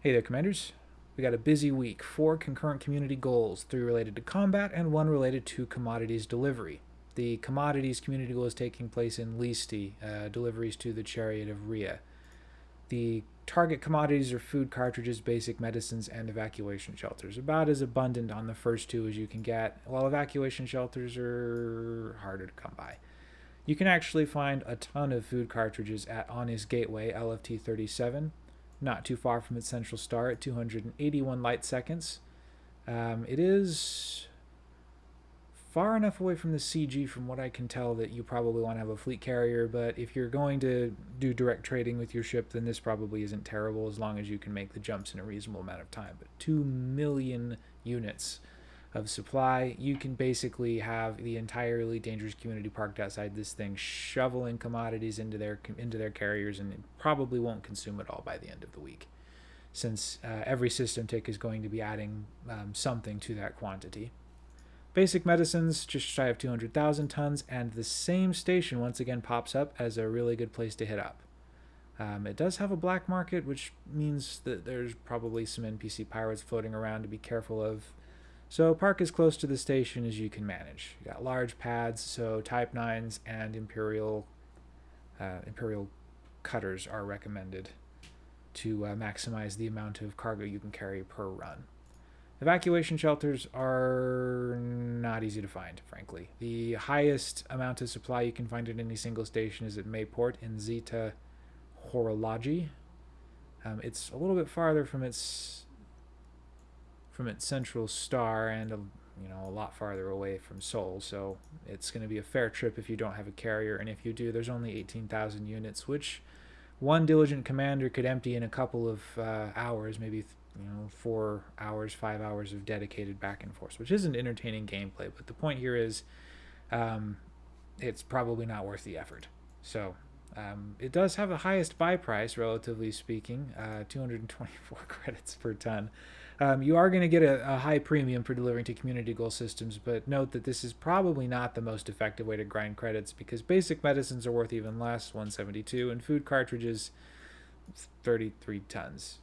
Hey there, Commanders. We got a busy week. Four concurrent community goals, three related to combat and one related to commodities delivery. The commodities community goal is taking place in Listi, uh, deliveries to the Chariot of Rhea. The target commodities are food cartridges, basic medicines, and evacuation shelters. About as abundant on the first two as you can get, while evacuation shelters are harder to come by. You can actually find a ton of food cartridges at Anis Gateway, LFT 37, not too far from its central star at 281 light seconds. Um, it is far enough away from the CG from what I can tell that you probably want to have a fleet carrier, but if you're going to do direct trading with your ship, then this probably isn't terrible as long as you can make the jumps in a reasonable amount of time. But 2 million units of supply, you can basically have the entirely dangerous community parked outside this thing shoveling commodities into their into their carriers and probably won't consume it all by the end of the week since uh, every system tick is going to be adding um, something to that quantity. Basic medicines, just shy of 200,000 tons, and the same station once again pops up as a really good place to hit up. Um, it does have a black market, which means that there's probably some NPC pirates floating around to be careful of. So park as close to the station as you can manage. You got large pads, so Type 9s and Imperial uh, Imperial cutters are recommended to uh, maximize the amount of cargo you can carry per run. Evacuation shelters are not easy to find, frankly. The highest amount of supply you can find at any single station is at Mayport in Zeta Horologii. Um, it's a little bit farther from its from its central star and a, you know a lot farther away from Sol, so it's going to be a fair trip if you don't have a carrier, and if you do, there's only 18,000 units, which one diligent commander could empty in a couple of uh, hours, maybe you know, four hours, five hours of dedicated back and forth, which isn't entertaining gameplay. But the point here is, um, it's probably not worth the effort. So um, it does have the highest buy price, relatively speaking, uh, 224 credits per ton. Um, you are going to get a, a, high premium for delivering to community goal systems, but note that this is probably not the most effective way to grind credits because basic medicines are worth even less, 172, and food cartridges, 33 tons.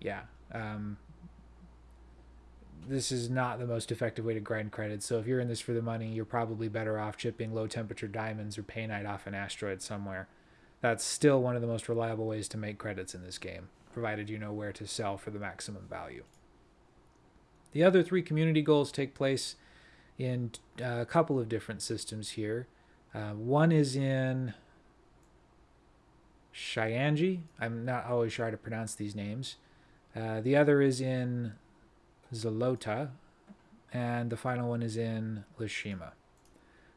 Yeah, um, this is not the most effective way to grind credits. So if you're in this for the money, you're probably better off chipping low temperature diamonds or painite off an asteroid somewhere. That's still one of the most reliable ways to make credits in this game, provided you know where to sell for the maximum value. The other three community goals take place in uh, a couple of different systems here. Uh, one is in Chyanji. I'm not always sure how to pronounce these names. Uh, the other is in Zolota, and the final one is in Lashima.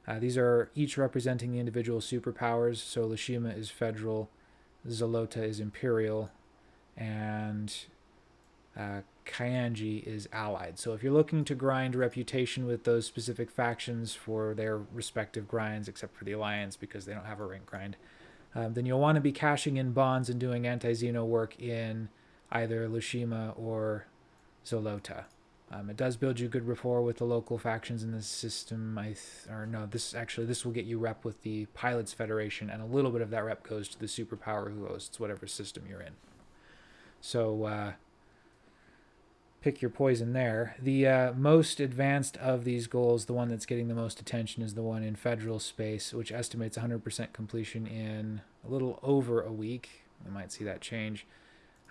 Uh, these are each representing the individual superpowers. So Lashima is federal, Zolota is imperial, and uh, Kyanji is allied. So if you're looking to grind reputation with those specific factions for their respective grinds, except for the Alliance because they don't have a rank grind, um, then you'll want to be cashing in bonds and doing anti-Xeno work in either Lushima or Zolota. Um, it does build you good rapport with the local factions in the system. I or no, this actually this will get you rep with the Pilots Federation, and a little bit of that rep goes to the superpower who hosts whatever system you're in. So uh, pick your poison there. The uh, most advanced of these goals, the one that's getting the most attention, is the one in federal space, which estimates 100% completion in a little over a week. We might see that change.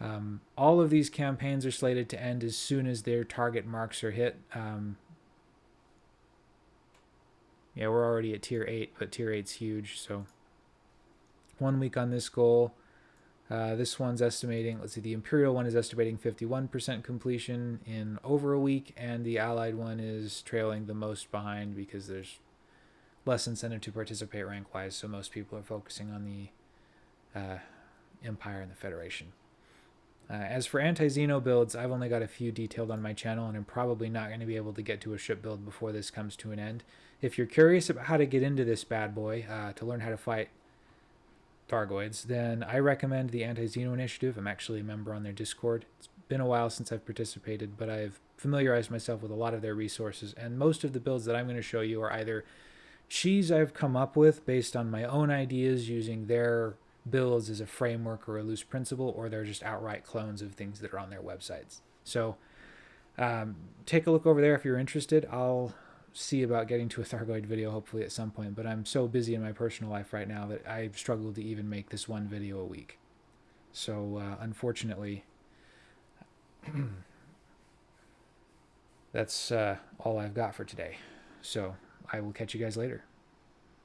Um, all of these campaigns are slated to end as soon as their target marks are hit. Um, yeah, we're already at tier 8, but tier 8's huge, so one week on this goal. Uh, this one's estimating, let's see, the Imperial one is estimating 51% completion in over a week, and the Allied one is trailing the most behind because there's less incentive to participate rank-wise, so most people are focusing on the uh, Empire and the Federation. Uh, as for anti-Xeno builds, I've only got a few detailed on my channel, and I'm probably not going to be able to get to a ship build before this comes to an end. If you're curious about how to get into this bad boy, uh, to learn how to fight Thargoids, then I recommend the Anti-Xeno Initiative. I'm actually a member on their Discord. It's been a while since I've participated, but I've familiarized myself with a lot of their resources, and most of the builds that I'm going to show you are either cheese I've come up with based on my own ideas using their builds as a framework or a loose principle, or they're just outright clones of things that are on their websites. So um, take a look over there if you're interested. I'll see about getting to a Thargoid video hopefully at some point, but I'm so busy in my personal life right now that I struggle to even make this one video a week. So uh, unfortunately, that's uh, all I've got for today. So I will catch you guys later.